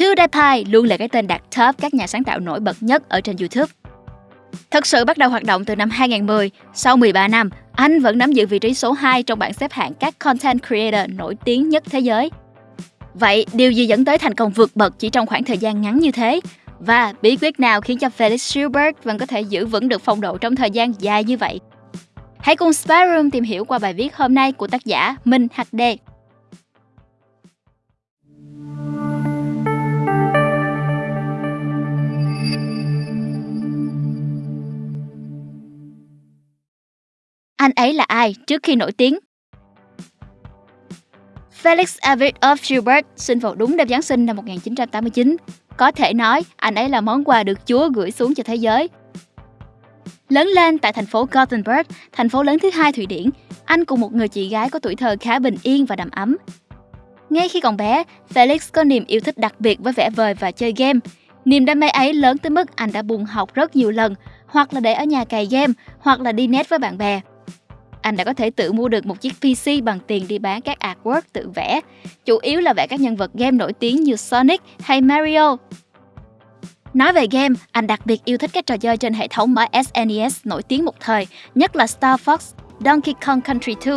PewDiePie luôn là cái tên đặt top các nhà sáng tạo nổi bật nhất ở trên YouTube. Thật sự bắt đầu hoạt động từ năm 2010, sau 13 năm, anh vẫn nắm giữ vị trí số 2 trong bảng xếp hạng các content creator nổi tiếng nhất thế giới. Vậy, điều gì dẫn tới thành công vượt bậc chỉ trong khoảng thời gian ngắn như thế? Và bí quyết nào khiến cho Felix Schubert vẫn có thể giữ vững được phong độ trong thời gian dài như vậy? Hãy cùng Spyroom tìm hiểu qua bài viết hôm nay của tác giả Minh HD. Anh ấy là ai trước khi nổi tiếng? Felix Avid of Schubert sinh vào đúng đêm Giáng sinh năm 1989. Có thể nói, anh ấy là món quà được Chúa gửi xuống cho thế giới. Lớn lên tại thành phố Gothenburg, thành phố lớn thứ hai Thụy Điển, anh cùng một người chị gái có tuổi thơ khá bình yên và đầm ấm. Ngay khi còn bé, Felix có niềm yêu thích đặc biệt với vẽ vời và chơi game. Niềm đam mê ấy lớn tới mức anh đã buồn học rất nhiều lần, hoặc là để ở nhà cày game, hoặc là đi net với bạn bè anh đã có thể tự mua được một chiếc PC bằng tiền đi bán các artwork tự vẽ, chủ yếu là vẽ các nhân vật game nổi tiếng như Sonic hay Mario. Nói về game, anh đặc biệt yêu thích các trò chơi trên hệ thống máy SNES nổi tiếng một thời, nhất là Star Fox, Donkey Kong Country 2.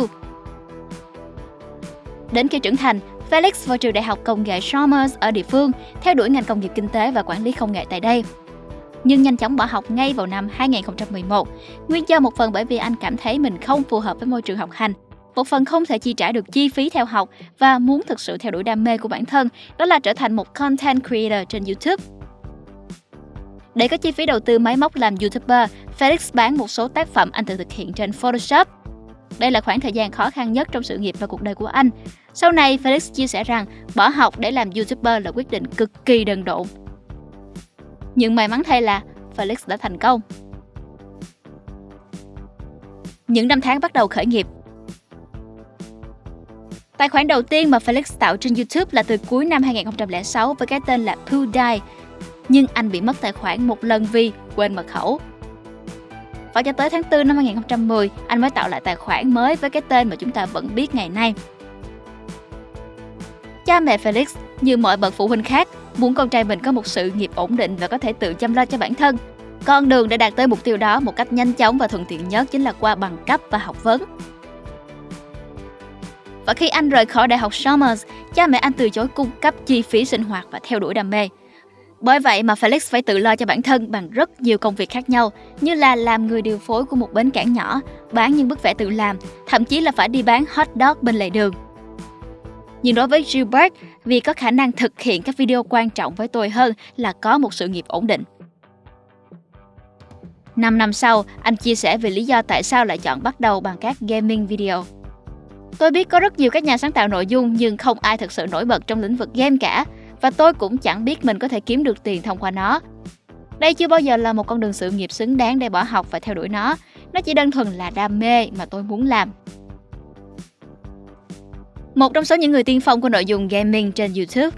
Đến khi trưởng thành, Felix vào trường đại học công nghệ Chalmers ở địa phương, theo đuổi ngành công nghiệp kinh tế và quản lý công nghệ tại đây nhưng nhanh chóng bỏ học ngay vào năm 2011. Nguyên do một phần bởi vì anh cảm thấy mình không phù hợp với môi trường học hành, một phần không thể chi trả được chi phí theo học và muốn thực sự theo đuổi đam mê của bản thân, đó là trở thành một content creator trên YouTube. Để có chi phí đầu tư máy móc làm YouTuber, Felix bán một số tác phẩm anh tự thực hiện trên Photoshop. Đây là khoảng thời gian khó khăn nhất trong sự nghiệp và cuộc đời của anh. Sau này, Felix chia sẻ rằng bỏ học để làm YouTuber là quyết định cực kỳ đần độn nhưng may mắn thay là Felix đã thành công. Những năm tháng bắt đầu khởi nghiệp Tài khoản đầu tiên mà Felix tạo trên YouTube là từ cuối năm 2006 với cái tên là PewDie, nhưng anh bị mất tài khoản một lần vì quên mật khẩu. Và cho tới tháng 4 năm 2010, anh mới tạo lại tài khoản mới với cái tên mà chúng ta vẫn biết ngày nay. Cha mẹ Felix, như mọi bậc phụ huynh khác, muốn con trai mình có một sự nghiệp ổn định và có thể tự chăm lo cho bản thân. Con đường để đạt tới mục tiêu đó một cách nhanh chóng và thuận tiện nhất chính là qua bằng cấp và học vấn. Và khi anh rời khỏi Đại học Chalmers, cha mẹ anh từ chối cung cấp chi phí sinh hoạt và theo đuổi đam mê. Bởi vậy mà Felix phải tự lo cho bản thân bằng rất nhiều công việc khác nhau, như là làm người điều phối của một bến cảng nhỏ, bán những bức vẽ tự làm, thậm chí là phải đi bán hot dog bên lề đường. Nhưng đối với Gilbert, vì có khả năng thực hiện các video quan trọng với tôi hơn là có một sự nghiệp ổn định. 5 năm sau, anh chia sẻ về lý do tại sao lại chọn bắt đầu bằng các gaming video. Tôi biết có rất nhiều các nhà sáng tạo nội dung nhưng không ai thực sự nổi bật trong lĩnh vực game cả và tôi cũng chẳng biết mình có thể kiếm được tiền thông qua nó. Đây chưa bao giờ là một con đường sự nghiệp xứng đáng để bỏ học và theo đuổi nó. Nó chỉ đơn thuần là đam mê mà tôi muốn làm. Một trong số những người tiên phong của nội dung gaming trên YouTube.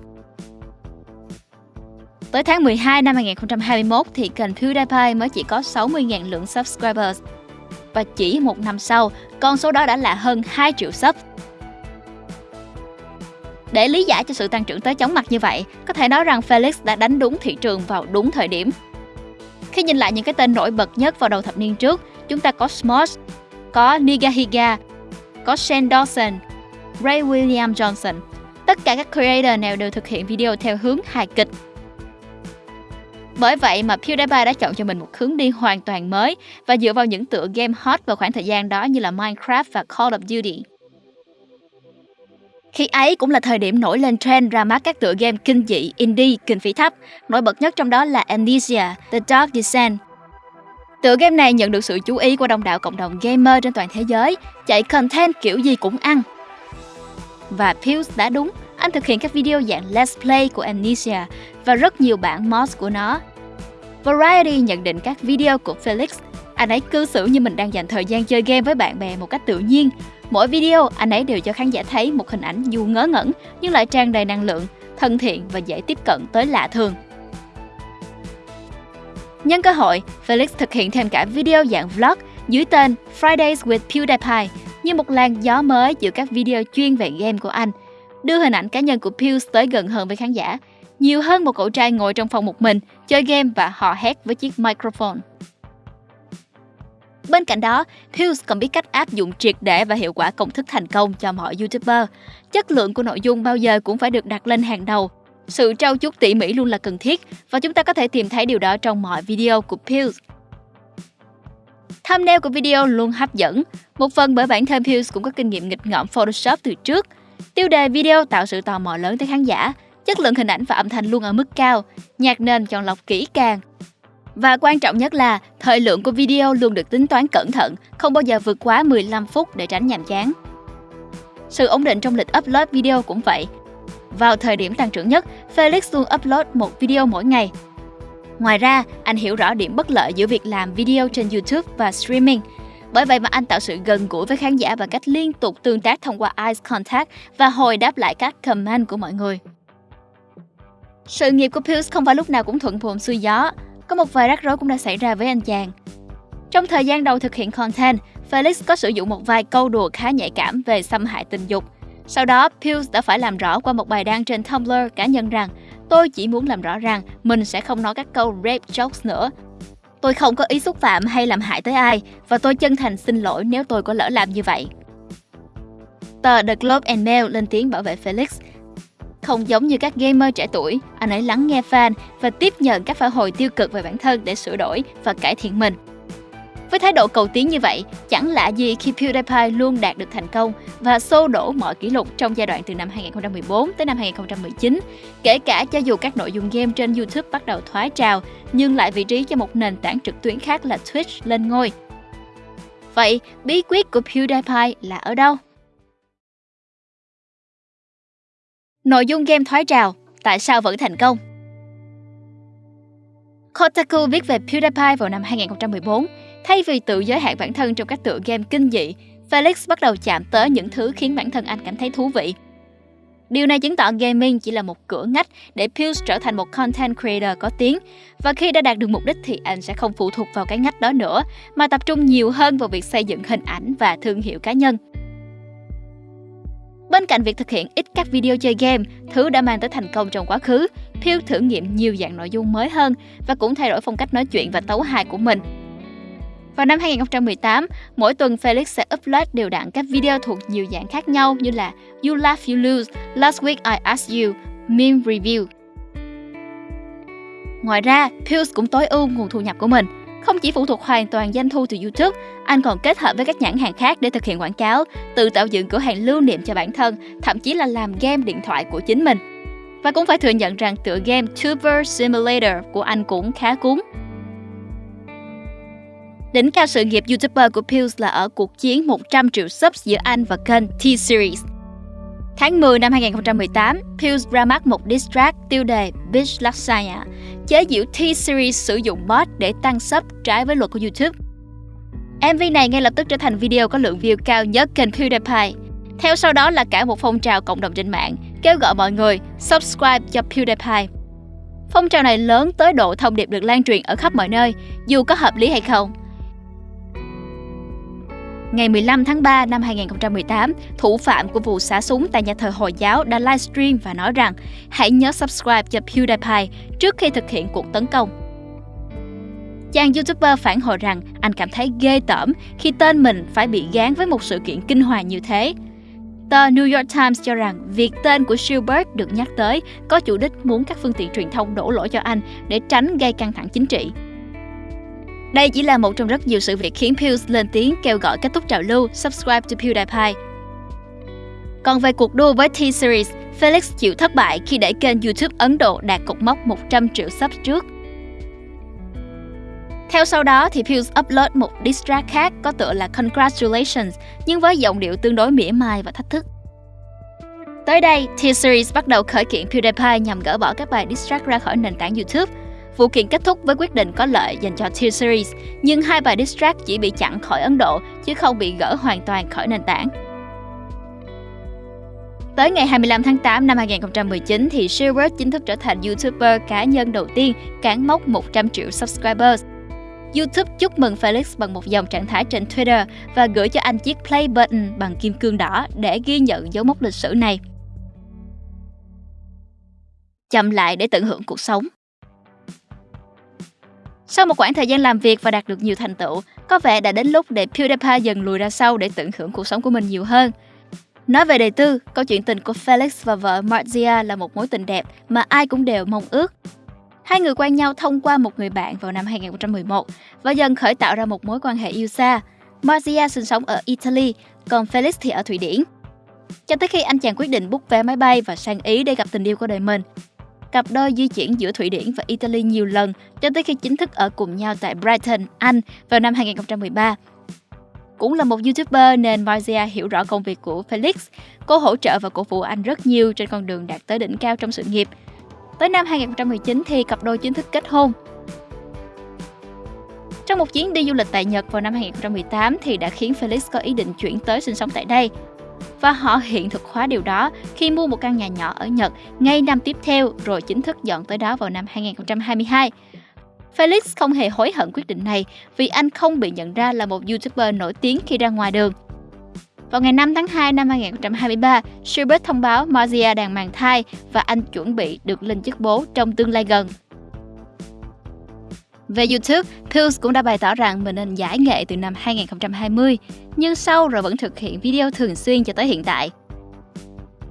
Tới tháng 12 năm 2021 thì kênh PewDiePie mới chỉ có 60.000 lượng subscribers. Và chỉ một năm sau, con số đó đã là hơn 2 triệu sub. Để lý giải cho sự tăng trưởng tới chóng mặt như vậy, có thể nói rằng Felix đã đánh đúng thị trường vào đúng thời điểm. Khi nhìn lại những cái tên nổi bật nhất vào đầu thập niên trước, chúng ta có Smosh, có Nigahiga, có Shane Dawson, Ray William Johnson. Tất cả các creator nào đều thực hiện video theo hướng hài kịch. Bởi vậy mà PewDiePie đã chọn cho mình một hướng đi hoàn toàn mới và dựa vào những tựa game hot vào khoảng thời gian đó như là Minecraft và Call of Duty. Khi ấy cũng là thời điểm nổi lên trend ra mắt các tựa game kinh dị, indie, kinh phí thấp. Nổi bật nhất trong đó là Amnesia, The Dark Descent. Tựa game này nhận được sự chú ý của đông đảo cộng đồng gamer trên toàn thế giới, chạy content kiểu gì cũng ăn, và Pills đã đúng, anh thực hiện các video dạng Let's Play của Amnesia và rất nhiều bản mods của nó. Variety nhận định các video của Felix, anh ấy cư xử như mình đang dành thời gian chơi game với bạn bè một cách tự nhiên. Mỗi video, anh ấy đều cho khán giả thấy một hình ảnh dù ngớ ngẩn nhưng lại tràn đầy năng lượng, thân thiện và dễ tiếp cận tới lạ thường. Nhân cơ hội, Felix thực hiện thêm cả video dạng vlog dưới tên Fridays with PewDiePie như một làn gió mới giữa các video chuyên về game của anh, đưa hình ảnh cá nhân của Pius tới gần hơn với khán giả. nhiều hơn một cậu trai ngồi trong phòng một mình, chơi game và hò hét với chiếc microphone. Bên cạnh đó, Pius còn biết cách áp dụng triệt để và hiệu quả công thức thành công cho mọi YouTuber. Chất lượng của nội dung bao giờ cũng phải được đặt lên hàng đầu. Sự trau chuốt tỉ mỉ luôn là cần thiết và chúng ta có thể tìm thấy điều đó trong mọi video của Pius. Thumbnail của video luôn hấp dẫn, một phần bởi bản thân Pills cũng có kinh nghiệm nghịch ngợm Photoshop từ trước. Tiêu đề video tạo sự tò mò lớn tới khán giả, chất lượng hình ảnh và âm thanh luôn ở mức cao, nhạc nền chọn lọc kỹ càng, và quan trọng nhất là thời lượng của video luôn được tính toán cẩn thận, không bao giờ vượt quá 15 phút để tránh nhàm chán. Sự ổn định trong lịch upload video cũng vậy. Vào thời điểm tăng trưởng nhất, Felix luôn upload một video mỗi ngày. Ngoài ra, anh hiểu rõ điểm bất lợi giữa việc làm video trên YouTube và streaming. Bởi vậy mà anh tạo sự gần gũi với khán giả bằng cách liên tục tương tác thông qua eye contact và hồi đáp lại các comment của mọi người. Sự nghiệp của Pius không phải lúc nào cũng thuận buồm xuôi gió. Có một vài rắc rối cũng đã xảy ra với anh chàng. Trong thời gian đầu thực hiện content, Felix có sử dụng một vài câu đùa khá nhạy cảm về xâm hại tình dục. Sau đó, Pius đã phải làm rõ qua một bài đăng trên Tumblr cá nhân rằng tôi chỉ muốn làm rõ rằng mình sẽ không nói các câu rape jokes nữa. Tôi không có ý xúc phạm hay làm hại tới ai và tôi chân thành xin lỗi nếu tôi có lỡ làm như vậy. Tờ The Globe and Mail lên tiếng bảo vệ Felix không giống như các gamer trẻ tuổi, anh ấy lắng nghe fan và tiếp nhận các phản hồi tiêu cực về bản thân để sửa đổi và cải thiện mình. Với thái độ cầu tiến như vậy, chẳng lạ gì khi PewDiePie luôn đạt được thành công và xô đổ mọi kỷ lục trong giai đoạn từ năm 2014 tới năm 2019, kể cả cho dù các nội dung game trên YouTube bắt đầu thoái trào, nhưng lại vị trí cho một nền tảng trực tuyến khác là Twitch lên ngôi. Vậy, bí quyết của PewDiePie là ở đâu? Nội dung game thoái trào, tại sao vẫn thành công? Kotaku viết về PewDiePie vào năm 2014. Thay vì tự giới hạn bản thân trong các tựa game kinh dị, Felix bắt đầu chạm tới những thứ khiến bản thân anh cảm thấy thú vị. Điều này chứng tỏ gaming chỉ là một cửa ngách để Pius trở thành một content creator có tiếng. Và khi đã đạt được mục đích thì anh sẽ không phụ thuộc vào cái ngách đó nữa, mà tập trung nhiều hơn vào việc xây dựng hình ảnh và thương hiệu cá nhân. Bên cạnh việc thực hiện ít các video chơi game, thứ đã mang tới thành công trong quá khứ, Pew thử nghiệm nhiều dạng nội dung mới hơn và cũng thay đổi phong cách nói chuyện và tấu hài của mình. Vào năm 2018, mỗi tuần Felix sẽ upload đều đặn các video thuộc nhiều dạng khác nhau như là You Laugh You Lose, Last Week I Asked You, Meme Review. Ngoài ra, Pills cũng tối ưu nguồn thu nhập của mình. Không chỉ phụ thuộc hoàn toàn doanh thu từ YouTube, anh còn kết hợp với các nhãn hàng khác để thực hiện quảng cáo, tự tạo dựng cửa hàng lưu niệm cho bản thân, thậm chí là làm game điện thoại của chính mình. Và cũng phải thừa nhận rằng tựa game Tuber Simulator của anh cũng khá cuốn. Đỉnh cao sự nghiệp YouTuber của Pills là ở cuộc chiến 100 triệu subs giữa anh và kênh T-Series. Tháng 10 năm 2018, Pills ra mắt một diss track tiêu đề Bitch Lasagna, chế giễu T-Series sử dụng bot để tăng sub trái với luật của YouTube. MV này ngay lập tức trở thành video có lượng view cao nhất kênh PewDiePie. Theo sau đó là cả một phong trào cộng đồng trên mạng kêu gọi mọi người subscribe cho PewDiePie. Phong trào này lớn tới độ thông điệp được lan truyền ở khắp mọi nơi, dù có hợp lý hay không. Ngày 15 tháng 3 năm 2018, thủ phạm của vụ xả súng tại nhà thờ Hồi giáo đã livestream và nói rằng hãy nhớ subscribe cho PewDiePie trước khi thực hiện cuộc tấn công. Chàng YouTuber phản hồi rằng anh cảm thấy ghê tởm khi tên mình phải bị gán với một sự kiện kinh hoàng như thế. Tờ New York Times cho rằng việc tên của Spielberg được nhắc tới có chủ đích muốn các phương tiện truyền thông đổ lỗi cho anh để tránh gây căng thẳng chính trị. Đây chỉ là một trong rất nhiều sự việc khiến Pills lên tiếng kêu gọi kết thúc trào lưu Subscribe to PewDiePie. Còn về cuộc đua với T-Series, Felix chịu thất bại khi để kênh YouTube Ấn Độ đạt cột mốc 100 triệu sub trước. Theo sau đó thì Pills upload một diss track khác có tựa là Congratulations nhưng với giọng điệu tương đối mỉa mai và thách thức. Tới đây, T-Series bắt đầu khởi kiện PewDiePie nhằm gỡ bỏ các bài diss track ra khỏi nền tảng YouTube Vụ kiện kết thúc với quyết định có lợi dành cho T-Series, nhưng hai bài diss track chỉ bị chặn khỏi Ấn Độ chứ không bị gỡ hoàn toàn khỏi nền tảng. Tới ngày 25 tháng 8 năm 2019 thì Schubert chính thức trở thành YouTuber cá nhân đầu tiên cán mốc 100 triệu subscribers. YouTube chúc mừng Felix bằng một dòng trạng thái trên Twitter và gửi cho anh chiếc play button bằng kim cương đỏ để ghi nhận dấu mốc lịch sử này. chậm lại để tận hưởng cuộc sống. Sau một quãng thời gian làm việc và đạt được nhiều thành tựu, có vẻ đã đến lúc để PewDiePie dần lùi ra sau để tận hưởng cuộc sống của mình nhiều hơn. Nói về đời tư, câu chuyện tình của Felix và vợ Marzia là một mối tình đẹp mà ai cũng đều mong ước. Hai người quen nhau thông qua một người bạn vào năm 2011 và dần khởi tạo ra một mối quan hệ yêu xa. Marzia sinh sống ở Italy, còn Felix thì ở Thụy Điển. Cho tới khi anh chàng quyết định book vé máy bay và sang Ý để gặp tình yêu của đời mình. Cặp đôi di chuyển giữa Thụy Điển và Italy nhiều lần cho tới khi chính thức ở cùng nhau tại Brighton, Anh vào năm 2013. Cũng là một YouTuber nên Marzia hiểu rõ công việc của Felix. Cô hỗ trợ và cổ vũ anh rất nhiều trên con đường đạt tới đỉnh cao trong sự nghiệp. Tới năm 2019 thì cặp đôi chính thức kết hôn. Trong một chuyến đi du lịch tại Nhật vào năm 2018 thì đã khiến Felix có ý định chuyển tới sinh sống tại đây. Và họ hiện thực hóa điều đó khi mua một căn nhà nhỏ ở Nhật ngay năm tiếp theo rồi chính thức dọn tới đó vào năm 2022. Felix không hề hối hận quyết định này vì anh không bị nhận ra là một YouTuber nổi tiếng khi ra ngoài đường. Vào ngày 5 tháng 2 năm 2023, Schubert thông báo Marzia đang mang thai và anh chuẩn bị được lên chức bố trong tương lai gần. Về YouTube, Pills cũng đã bày tỏ rằng mình nên giải nghệ từ năm 2020, nhưng sau rồi vẫn thực hiện video thường xuyên cho tới hiện tại.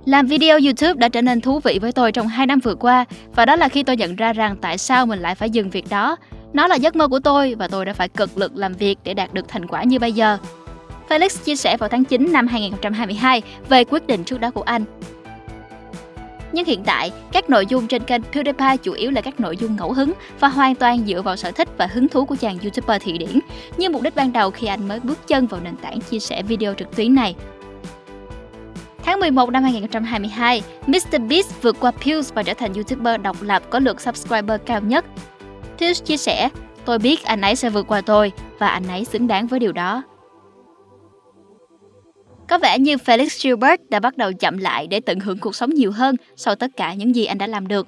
Làm video YouTube đã trở nên thú vị với tôi trong 2 năm vừa qua và đó là khi tôi nhận ra rằng tại sao mình lại phải dừng việc đó. Nó là giấc mơ của tôi và tôi đã phải cực lực làm việc để đạt được thành quả như bây giờ. Felix chia sẻ vào tháng 9 năm 2022 về quyết định trước đó của anh. Nhưng hiện tại, các nội dung trên kênh PewDiePie chủ yếu là các nội dung ngẫu hứng và hoàn toàn dựa vào sở thích và hứng thú của chàng YouTuber Thụy Điển, như mục đích ban đầu khi anh mới bước chân vào nền tảng chia sẻ video trực tuyến này. Tháng 11 năm 2022, MrBeast vượt qua Pills và trở thành YouTuber độc lập có lượt subscriber cao nhất. Pills chia sẻ, tôi biết anh ấy sẽ vượt qua tôi và anh ấy xứng đáng với điều đó. Có vẻ như Felix Gilbert đã bắt đầu chậm lại để tận hưởng cuộc sống nhiều hơn sau tất cả những gì anh đã làm được.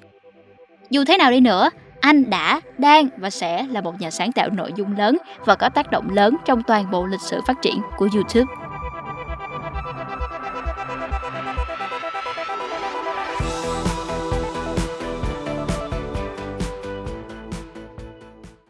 Dù thế nào đi nữa, anh đã, đang và sẽ là một nhà sáng tạo nội dung lớn và có tác động lớn trong toàn bộ lịch sử phát triển của YouTube.